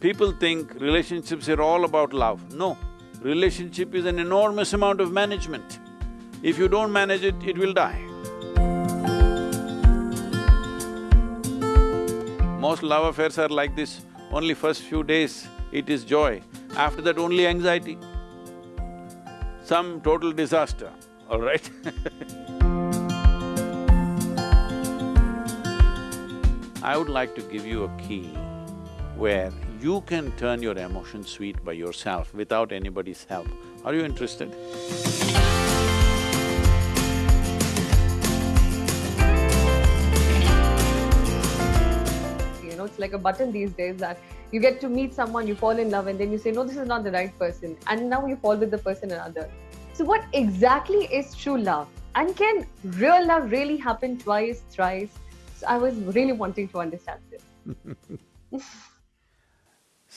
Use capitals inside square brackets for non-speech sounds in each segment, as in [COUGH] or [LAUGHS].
People think relationships are all about love. No, relationship is an enormous amount of management. If you don't manage it, it will die. Most love affairs are like this, only first few days it is joy, after that only anxiety. Some total disaster, all right [LAUGHS] I would like to give you a key where you can turn your emotions sweet by yourself without anybody's help. Are you interested? You know, it's like a button these days that you get to meet someone, you fall in love, and then you say, no, this is not the right person. And now you fall with the person another. So, what exactly is true love? And can real love really happen twice, thrice? So, I was really wanting to understand this. [LAUGHS]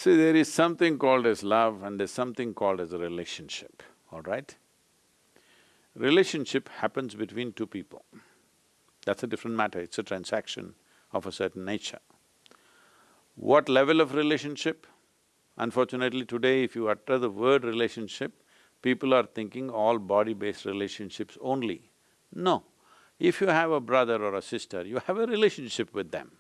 See, there is something called as love and there's something called as a relationship, all right? Relationship happens between two people. That's a different matter, it's a transaction of a certain nature. What level of relationship? Unfortunately today, if you utter the word relationship, people are thinking all body-based relationships only. No, if you have a brother or a sister, you have a relationship with them.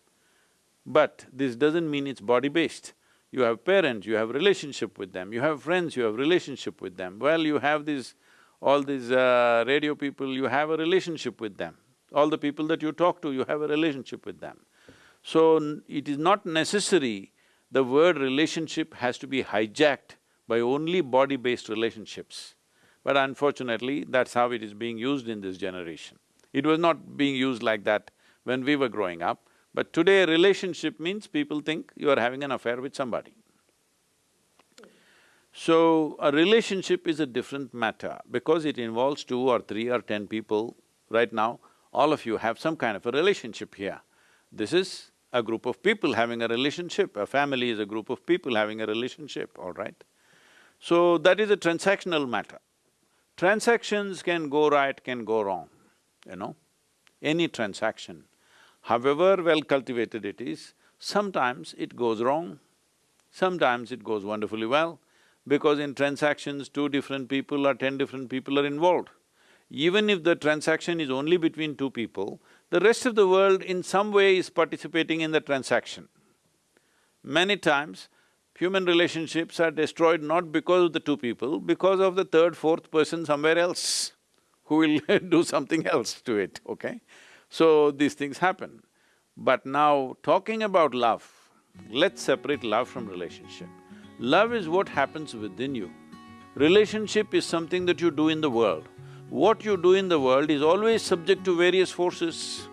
But this doesn't mean it's body-based. You have parents, you have relationship with them, you have friends, you have relationship with them. Well, you have these… all these uh, radio people, you have a relationship with them. All the people that you talk to, you have a relationship with them. So, it is not necessary the word relationship has to be hijacked by only body-based relationships. But unfortunately, that's how it is being used in this generation. It was not being used like that when we were growing up, but today relationship means people think you are having an affair with somebody. So, a relationship is a different matter because it involves two or three or ten people. Right now, all of you have some kind of a relationship here. This is a group of people having a relationship, a family is a group of people having a relationship, all right? So, that is a transactional matter. Transactions can go right, can go wrong, you know, any transaction. However well cultivated it is, sometimes it goes wrong, sometimes it goes wonderfully well, because in transactions, two different people or ten different people are involved. Even if the transaction is only between two people, the rest of the world in some way is participating in the transaction. Many times, human relationships are destroyed not because of the two people, because of the third, fourth person somewhere else who will [LAUGHS] do something else to it, okay? So, these things happen. But now, talking about love, let's separate love from relationship. Love is what happens within you. Relationship is something that you do in the world. What you do in the world is always subject to various forces.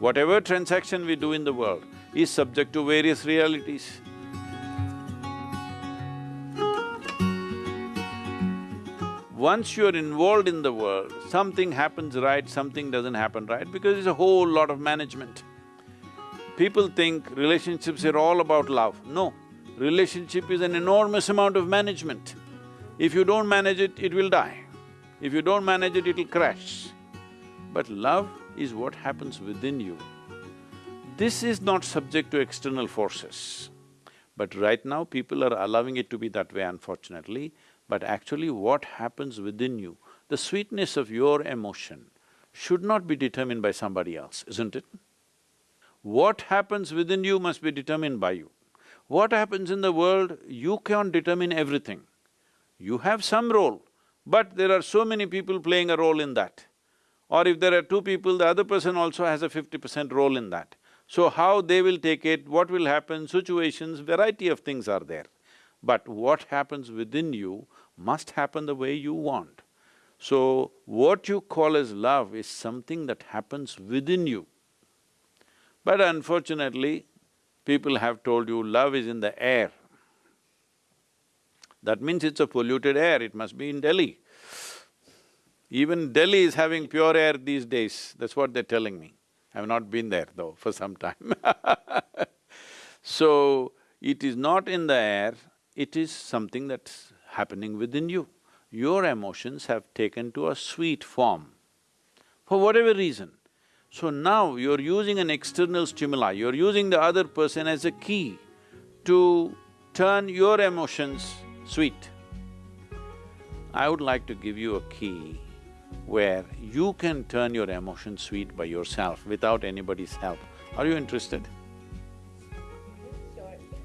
Whatever transaction we do in the world is subject to various realities. Once you're involved in the world, something happens right, something doesn't happen right because it's a whole lot of management. People think relationships are all about love. No, relationship is an enormous amount of management. If you don't manage it, it will die. If you don't manage it, it'll crash. But love is what happens within you. This is not subject to external forces. But right now, people are allowing it to be that way, unfortunately but actually what happens within you, the sweetness of your emotion should not be determined by somebody else, isn't it? What happens within you must be determined by you. What happens in the world, you can't determine everything. You have some role, but there are so many people playing a role in that. Or if there are two people, the other person also has a fifty percent role in that. So how they will take it, what will happen, situations, variety of things are there. But what happens within you must happen the way you want. So, what you call as love is something that happens within you. But unfortunately, people have told you love is in the air. That means it's a polluted air, it must be in Delhi. Even Delhi is having pure air these days, that's what they're telling me. I've not been there though for some time [LAUGHS] So, it is not in the air, it is something that's happening within you. Your emotions have taken to a sweet form, for whatever reason. So now you're using an external stimuli, you're using the other person as a key to turn your emotions sweet, I would like to give you a key where you can turn your emotions sweet by yourself without anybody's help. Are you interested?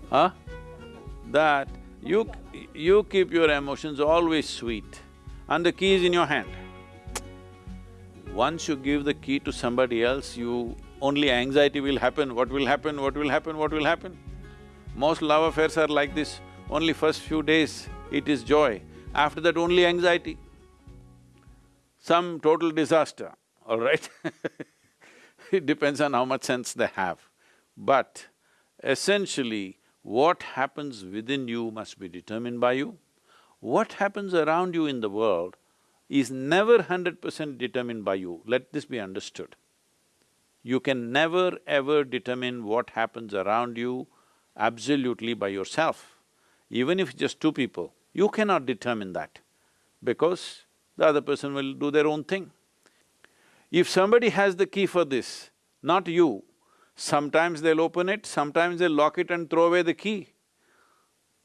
Huh? That you… you keep your emotions always sweet and the key is in your hand. Once you give the key to somebody else, you… only anxiety will happen, what will happen, what will happen, what will happen. Most love affairs are like this, only first few days it is joy, after that only anxiety. Some total disaster, all right [LAUGHS] It depends on how much sense they have. But essentially, what happens within you must be determined by you. What happens around you in the world is never hundred percent determined by you, let this be understood. You can never ever determine what happens around you absolutely by yourself. Even if just two people, you cannot determine that because the other person will do their own thing. If somebody has the key for this, not you, sometimes they'll open it, sometimes they'll lock it and throw away the key.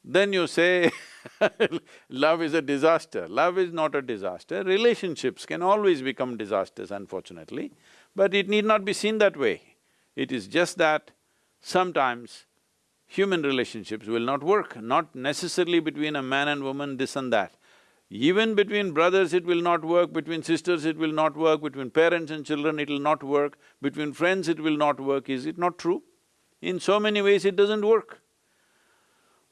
Then you say [LAUGHS] love is a disaster. Love is not a disaster. Relationships can always become disasters, unfortunately, but it need not be seen that way. It is just that sometimes human relationships will not work, not necessarily between a man and woman, this and that. Even between brothers it will not work, between sisters it will not work, between parents and children it will not work, between friends it will not work, is it not true? In so many ways it doesn't work.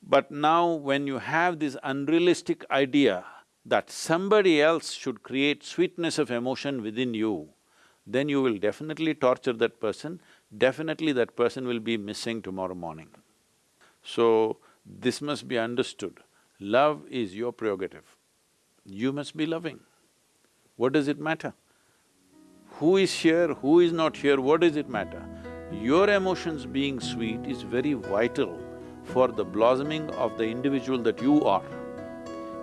But now when you have this unrealistic idea that somebody else should create sweetness of emotion within you, then you will definitely torture that person, definitely that person will be missing tomorrow morning. So, this must be understood. Love is your prerogative. You must be loving. What does it matter? Who is here, who is not here, what does it matter? Your emotions being sweet is very vital for the blossoming of the individual that you are.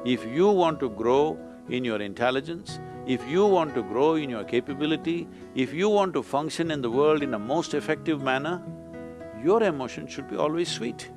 If you want to grow in your intelligence, if you want to grow in your capability, if you want to function in the world in a most effective manner, your emotion should be always sweet.